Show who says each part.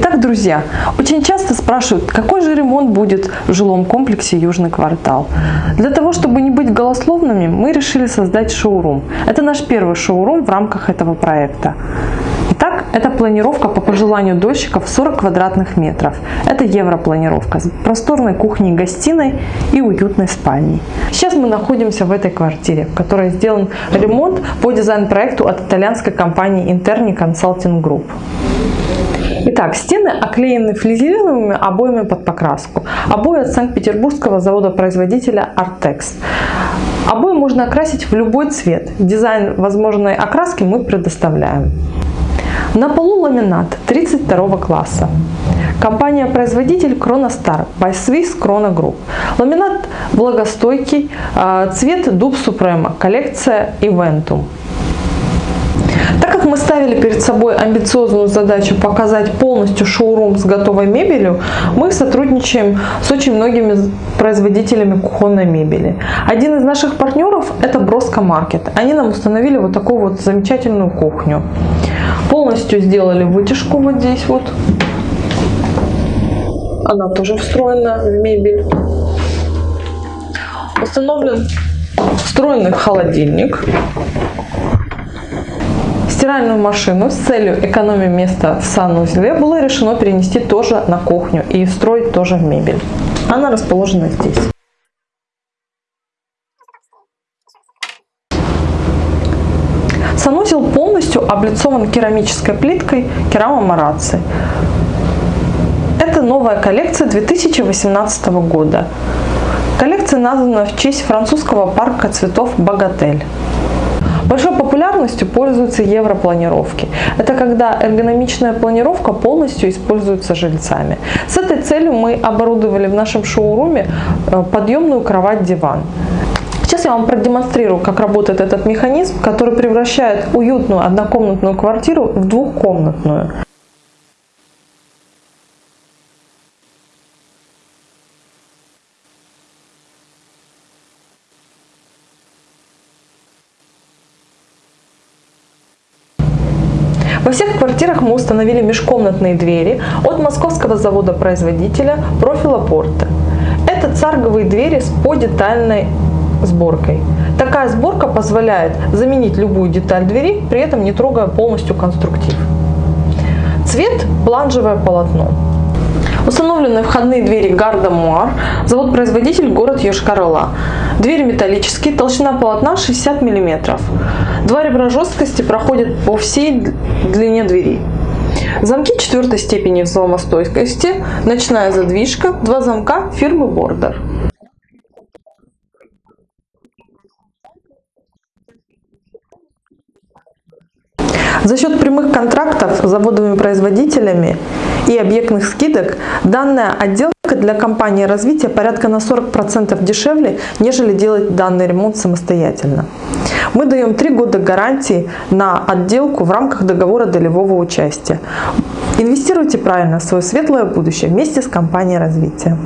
Speaker 1: Итак, друзья, очень часто спрашивают, какой же ремонт будет в жилом комплексе Южный квартал. Для того, чтобы не быть голословными, мы решили создать шоурум. Это наш первый шоурум в рамках этого проекта. Итак, это планировка по пожеланию дольщиков 40 квадратных метров. Это европланировка с просторной кухней, гостиной и уютной спальней. Сейчас мы находимся в этой квартире, в которой сделан ремонт по дизайн-проекту от итальянской компании Interni Consulting Group. Итак, стены оклеены флизелиновыми обоями под покраску. Обои от Санкт-Петербургского завода-производителя Artex. Обои можно окрасить в любой цвет. Дизайн возможной окраски мы предоставляем. На полу ламинат 32 класса. Компания-производитель Chronostar by Swiss Chrono Group. Ламинат влагостойкий, а, цвет Дуб Suprema, коллекция Eventum. Мы ставили перед собой амбициозную задачу показать полностью шоурум с готовой мебелью, мы сотрудничаем с очень многими производителями кухонной мебели. Один из наших партнеров это Броско Маркет. Они нам установили вот такую вот замечательную кухню. Полностью сделали вытяжку вот здесь вот. Она тоже встроена в мебель. Установлен встроенный холодильник стиральную машину с целью экономии места в санузле было решено перенести тоже на кухню и встроить тоже в мебель. Она расположена здесь. Санузел полностью облицован керамической плиткой керама Мараци. Это новая коллекция 2018 года. Коллекция названа в честь французского парка цветов Богатель. Большой популярностью пользуются европланировки. Это когда эргономичная планировка полностью используется жильцами. С этой целью мы оборудовали в нашем шоуруме э, подъемную кровать-диван. Сейчас я вам продемонстрирую, как работает этот механизм, который превращает уютную однокомнатную квартиру в двухкомнатную. Во всех квартирах мы установили межкомнатные двери от московского завода-производителя Профила Порта. Это царговые двери с подетальной сборкой. Такая сборка позволяет заменить любую деталь двери, при этом не трогая полностью конструктив. Цвет – бланжевое полотно. Установлены входные двери Гарда Муар, завод-производитель город Йошкар-Ола. Двери металлические, толщина полотна 60 мм. Два ребра жесткости проходят по всей длине двери. Замки четвертой степени взломостойкости, ночная задвижка, два замка фирмы Border. За счет прямых контрактов с заводовыми производителями и объектных скидок данная отделка для компании развития порядка на 40% дешевле, нежели делать данный ремонт самостоятельно. Мы даем 3 года гарантии на отделку в рамках договора долевого участия. Инвестируйте правильно в свое светлое будущее вместе с компанией развития.